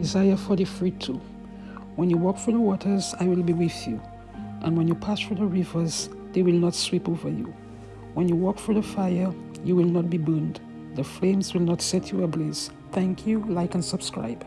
Isaiah 43 2. When you walk through the waters, I will be with you. And when you pass through the rivers, they will not sweep over you. When you walk through the fire, you will not be burned. The flames will not set you ablaze. Thank you, like and subscribe.